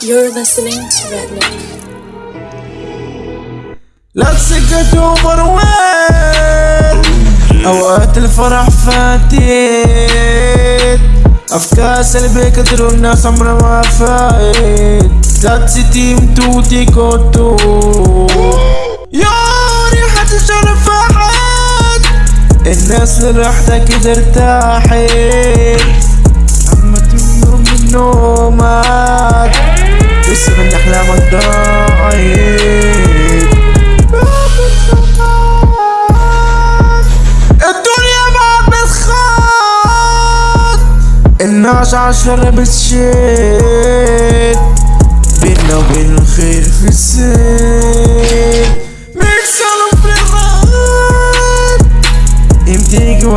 You're listening to with أوقات الفرح فاتت. أفكار سلبية كتر الناس عمرها ما فايت. ذات تيم توتي كوتو يا الناس كده ارتاحت أما تنور من نومك من أحلامك ضاعت الدنيا ما بتخاط الناس عالشر بتشد بينا وبين الخير في السير.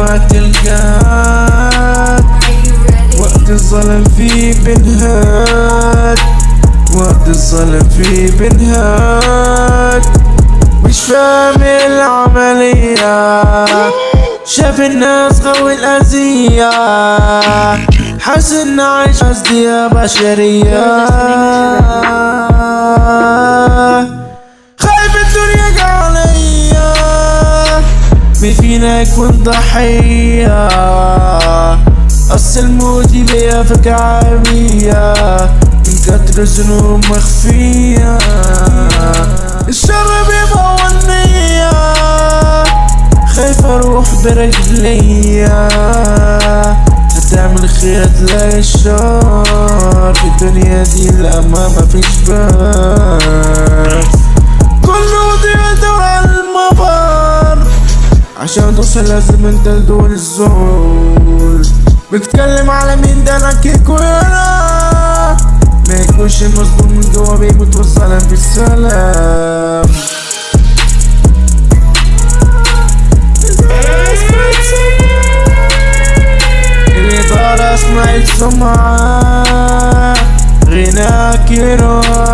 وقت الجاد وقت الظلم فيه بنهاد وقت الظلم فيه بنهاد مش فاهم العملية. شاف الناس غوي الأذية. حاسس إن عايش قصدي بشرية. يكون ضحية أصل الموت بيا فكرة عامية. من كتر ذنوب مخفية. الشر بيبقى خايف أروح برجليا هتعمل خير تلاقي الشر في الدنيا دي لا ما مفيش باب عشان توصل لازم انت لدول الزول. بتكلم على مين ده؟ أنا كيكو يانا ما يكونش مصدوم من جوا بيموت والسلام في السلام. اللي طار اسمع السمعة غناك يروح